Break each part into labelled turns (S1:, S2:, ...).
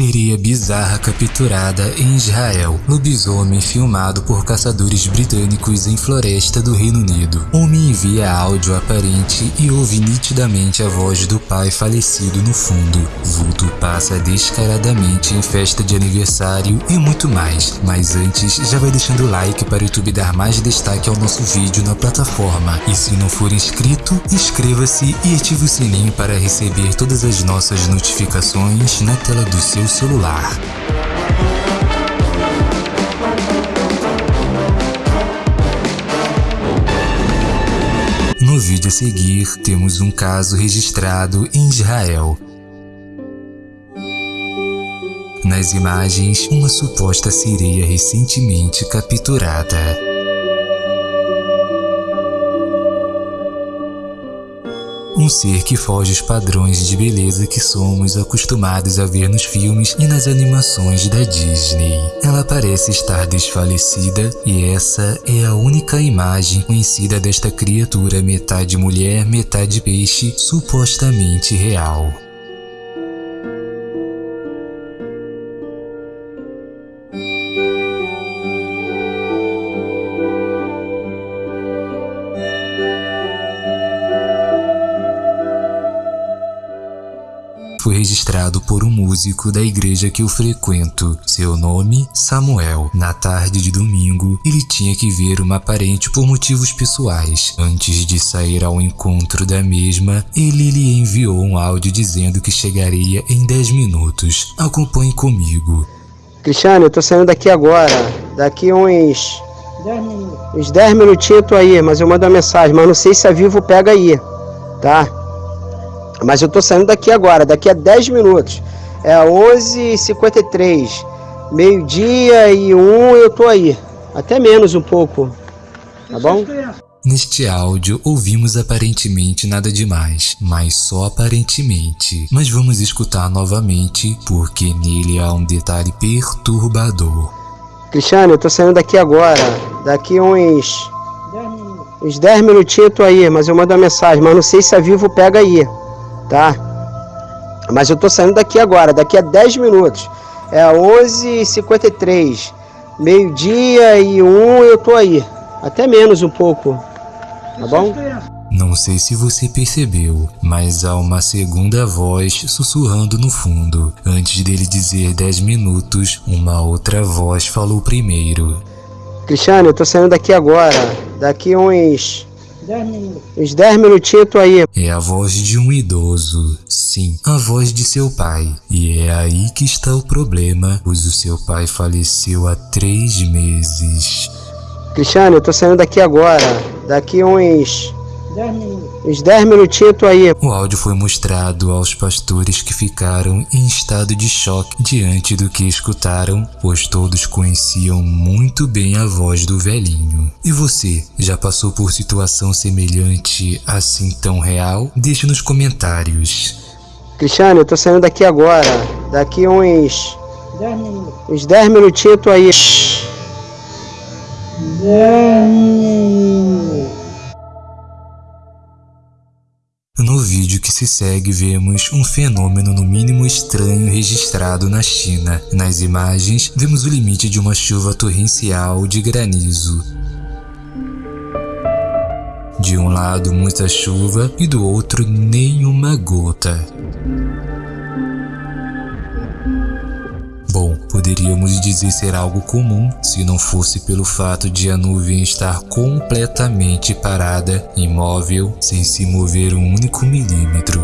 S1: Seria bizarra capturada em Israel. Lobisomem filmado por caçadores britânicos em floresta do Reino Unido. Homem envia áudio aparente e ouve nitidamente a voz do pai falecido no fundo. Vulto passa descaradamente em festa de aniversário e muito mais. Mas antes, já vai deixando o like para o YouTube dar mais destaque ao nosso vídeo na plataforma. E se não for inscrito, inscreva-se e ative o sininho para receber todas as nossas notificações na tela do seu celular. No vídeo a seguir, temos um caso registrado em Israel. Nas imagens, uma suposta sereia recentemente capturada. Um ser que foge os padrões de beleza que somos acostumados a ver nos filmes e nas animações da Disney. Ela parece estar desfalecida e essa é a única imagem conhecida desta criatura metade mulher, metade peixe, supostamente real. Foi registrado por um músico da igreja que eu frequento. Seu nome, Samuel. Na tarde de domingo, ele tinha que ver uma parente por motivos pessoais. Antes de sair ao encontro da mesma, ele lhe enviou um áudio dizendo que chegaria em 10 minutos. Acompanhe comigo.
S2: Cristiano, eu tô saindo daqui agora. Daqui uns... 10 minutos. Uns 10 minutinhos eu tô aí, mas eu mando uma mensagem. Mas não sei se a Vivo pega aí, tá? Mas eu tô saindo daqui agora, daqui a 10 minutos. É 11h53, meio-dia e um eu tô aí. Até menos um pouco, tá bom?
S1: Neste áudio, ouvimos aparentemente nada demais, mas só aparentemente. Mas vamos escutar novamente, porque nele há um detalhe perturbador.
S2: Cristiano, eu tô saindo daqui agora, daqui uns... 10 minutos. Uns 10 minutinhos eu tô aí, mas eu mando uma mensagem, mas não sei se a Vivo pega aí tá? Mas eu tô saindo daqui agora, daqui a 10 minutos. É 11h53, meio-dia e um eu tô aí. Até menos um pouco, tá bom?
S1: Não sei se você percebeu, mas há uma segunda voz sussurrando no fundo. Antes dele dizer 10 minutos, uma outra voz falou primeiro.
S2: Cristiano, eu tô saindo daqui agora. Daqui uns 10 minutos. Uns 10 minutinhos eu tô aí.
S1: É a voz de um idoso. Sim, a voz de seu pai. E é aí que está o problema, pois o seu pai faleceu há três meses.
S2: Cristiano, eu tô saindo daqui agora. Daqui uns... 10 minutos. Uns 10 minutinhos tô aí.
S1: O áudio foi mostrado aos pastores que ficaram em estado de choque diante do que escutaram, pois todos conheciam muito bem a voz do velhinho. E você, já passou por situação semelhante assim tão real? Deixe nos comentários.
S2: Cristiano, eu tô saindo daqui agora. Daqui uns... 10 minutos. Uns 10 minutinhos tô aí.
S1: Segue vemos um fenômeno no mínimo estranho registrado na China. Nas imagens, vemos o limite de uma chuva torrencial de granizo. De um lado muita chuva e do outro nenhuma gota. Poderíamos dizer ser algo comum se não fosse pelo fato de a nuvem estar completamente parada, imóvel, sem se mover um único milímetro.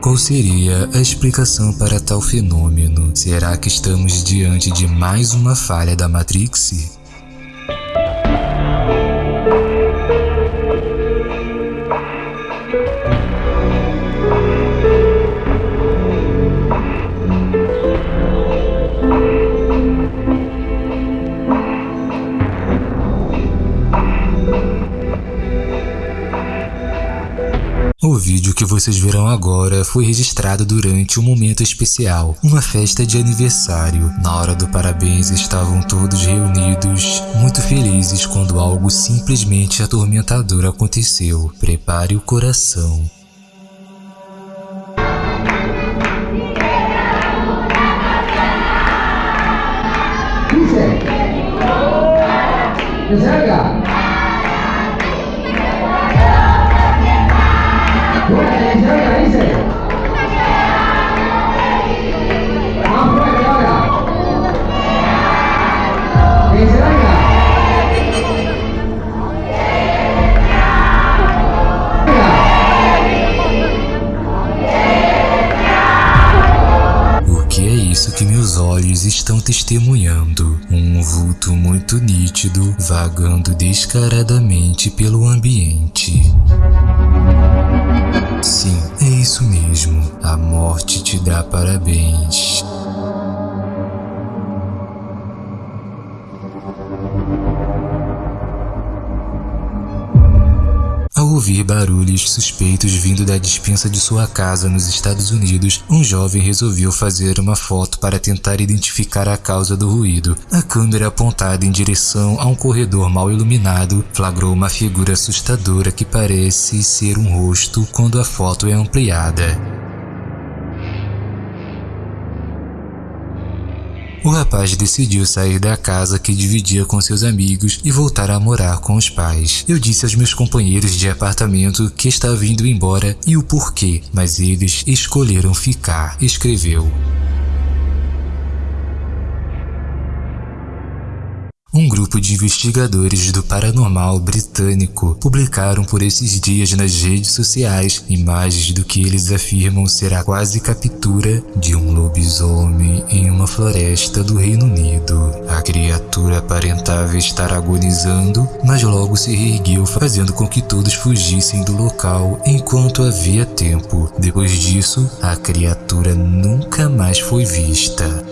S1: Qual seria a explicação para tal fenômeno? Será que estamos diante de mais uma falha da Matrix? Vocês verão agora foi registrado durante um momento especial, uma festa de aniversário. Na hora do parabéns estavam todos reunidos, muito felizes quando algo simplesmente atormentador aconteceu. Prepare o coração. Porque olhos estão testemunhando. Um vulto muito nítido vagando descaradamente pelo ambiente. Sim, é isso mesmo. A morte te dá parabéns. Ouvir barulhos suspeitos vindo da dispensa de sua casa nos Estados Unidos, um jovem resolveu fazer uma foto para tentar identificar a causa do ruído. A câmera apontada em direção a um corredor mal iluminado flagrou uma figura assustadora que parece ser um rosto quando a foto é ampliada. O rapaz decidiu sair da casa que dividia com seus amigos e voltar a morar com os pais. Eu disse aos meus companheiros de apartamento que estava indo embora e o porquê, mas eles escolheram ficar, escreveu. Um grupo de investigadores do paranormal britânico publicaram por esses dias nas redes sociais imagens do que eles afirmam ser a quase captura de um lobisomem em uma floresta do Reino Unido. A criatura aparentava estar agonizando, mas logo se reergueu fazendo com que todos fugissem do local enquanto havia tempo. Depois disso, a criatura nunca mais foi vista.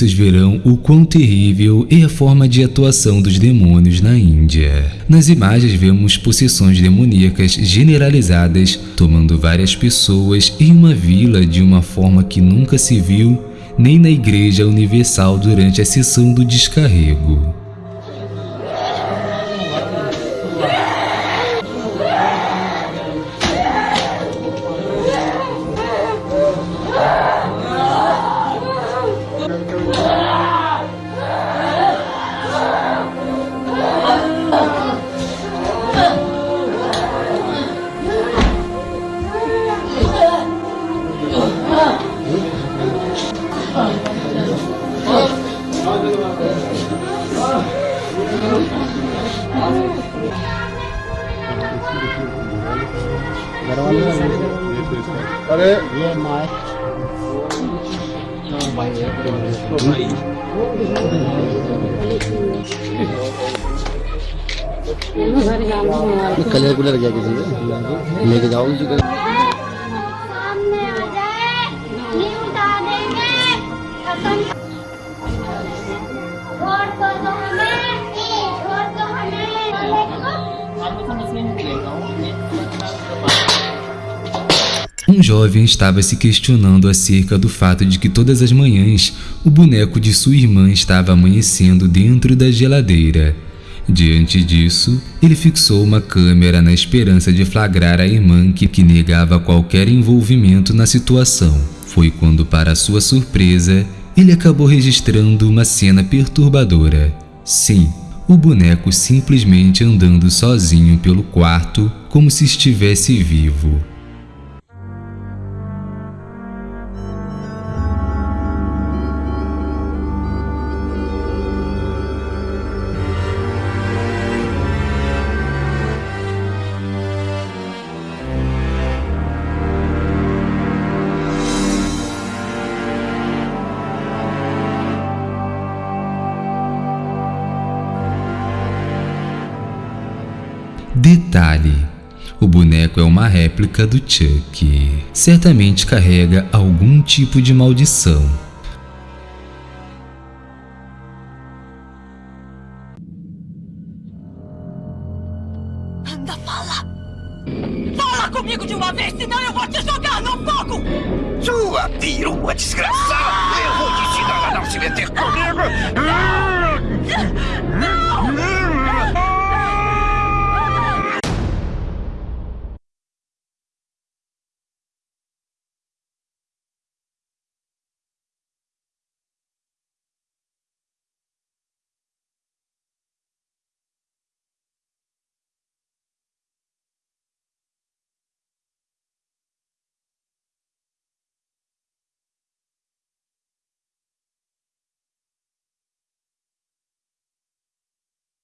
S1: Vocês verão o quão terrível é a forma de atuação dos demônios na Índia. Nas imagens vemos possessões demoníacas generalizadas tomando várias pessoas em uma vila de uma forma que nunca se viu nem na Igreja Universal durante a sessão do descarrego.
S3: अरे।
S4: ये colour cooler क्या किसी लेके जाओ
S5: सामने
S1: Um jovem estava se questionando acerca do fato de que todas as manhãs o boneco de sua irmã estava amanhecendo dentro da geladeira. Diante disso, ele fixou uma câmera na esperança de flagrar a irmã que, que negava qualquer envolvimento na situação. Foi quando, para sua surpresa, ele acabou registrando uma cena perturbadora. Sim, o boneco simplesmente andando sozinho pelo quarto como se estivesse vivo. Detalhe: o boneco é uma réplica do Chuck. Certamente carrega algum tipo de maldição.
S3: Anda, fala! Fala comigo de uma vez, senão eu vou te jogar no fogo!
S6: Sua perua desgraçada! Eu vou te ensinar a não se meter comigo!